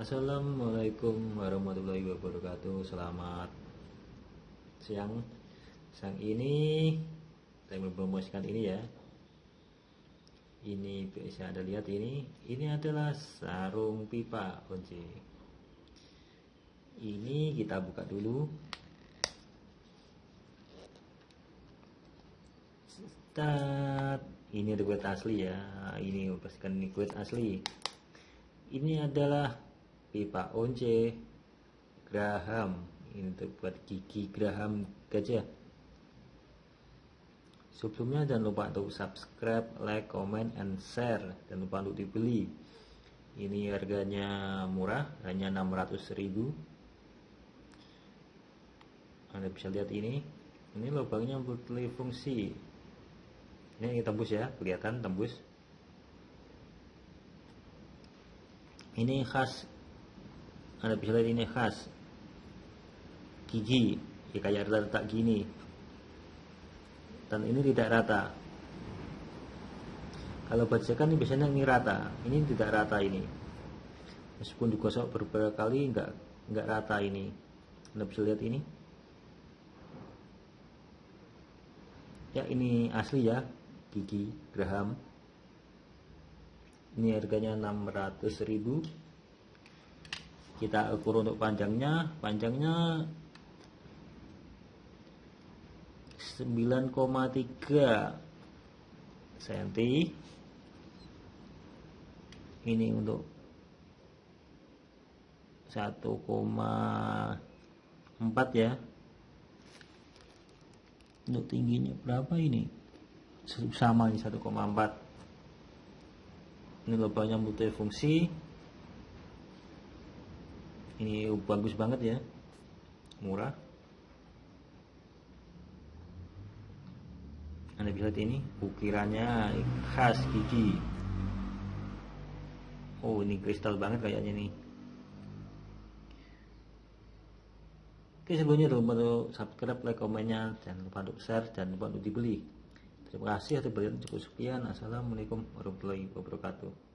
Assalamualaikum warahmatullahi wabarakatuh. Selamat siang. Siang ini Saya mempromosikan ini ya. Ini bisa Anda lihat ini. Ini adalah sarung pipa kunci Ini kita buka dulu. Start. Ini kulit asli ya. Ini pastikan ini kulit asli. Ini adalah pipa once Graham ini untuk buat gigi Graham gajah sebelumnya jangan lupa untuk subscribe like comment and share. Dan lupa untuk dibeli. Ini harganya murah hanya 600.000 anda bisa lihat ini. Ini lubangnya multifungsi ini tembus ya kelihatan tembus. Ini khas anda bisa lihat ini khas. Gigi ya kayak rata-rata gini. Dan ini tidak rata. Kalau bajakan ini biasanya ini rata. Ini tidak rata ini. Meskipun digosok beberapa kali enggak enggak rata ini. Anda bisa lihat ini. Ya ini asli ya. Gigi Graham. Ini harganya 600.000 kita ukur untuk panjangnya. Panjangnya 9,3 cm ini untuk 1,4 ya. Untuk tingginya berapa ini? Sama ini 1,4 ini lubangnya multifungsi ini bagus banget ya murah anda bisa lihat ini ukirannya khas gigi oh ini kristal banget kayaknya nih Oke sebelumnya jangan lupa subscribe, like, komennya, jangan lupa untuk share, jangan lupa untuk dibeli. Terima kasih atas perhatian cukup sekian. Assalamualaikum warahmatullahi wabarakatuh.